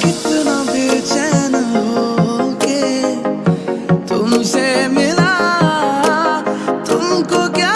कितना बेचैन हो के तुमसे मिला तुमको क्या